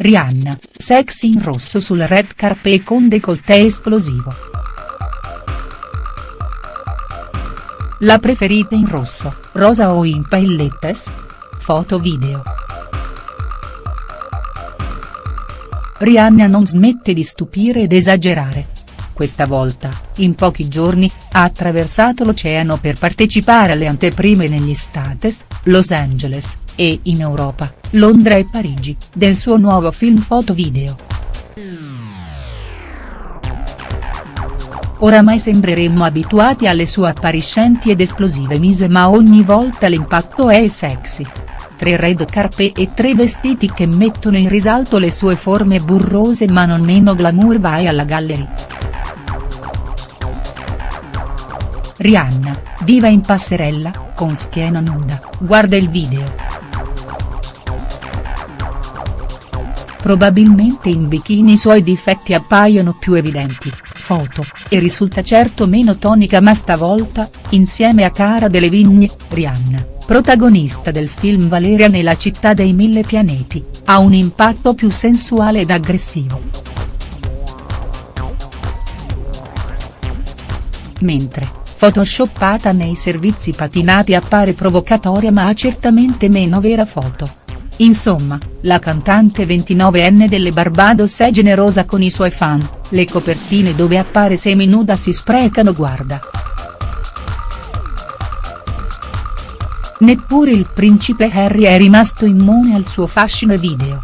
Rihanna, sexy in rosso sul red carpet con décolleté esplosivo. La preferita in rosso, rosa o in paillettes? Foto video. Rihanna non smette di stupire ed esagerare. Questa volta, in pochi giorni, ha attraversato l'oceano per partecipare alle anteprime negli States, Los Angeles, e in Europa, Londra e Parigi, del suo nuovo film foto video. Oramai sembreremmo abituati alle sue appariscenti ed esplosive mise ma ogni volta l'impatto è sexy. Tre red carpet e tre vestiti che mettono in risalto le sue forme burrose ma non meno glamour vai alla galleria. Rihanna, diva in passerella, con schiena nuda, guarda il video. Probabilmente in bikini i suoi difetti appaiono più evidenti, foto, e risulta certo meno tonica ma stavolta, insieme a Cara Delevingne, Rihanna, protagonista del film Valeria nella città dei mille pianeti, ha un impatto più sensuale ed aggressivo. Mentre, photoshoppata nei servizi patinati appare provocatoria ma ha certamente meno vera foto. Insomma, la cantante 29enne delle Barbados è generosa con i suoi fan, le copertine dove appare seminuda si sprecano guarda. Neppure il principe Harry è rimasto immune al suo fascino video.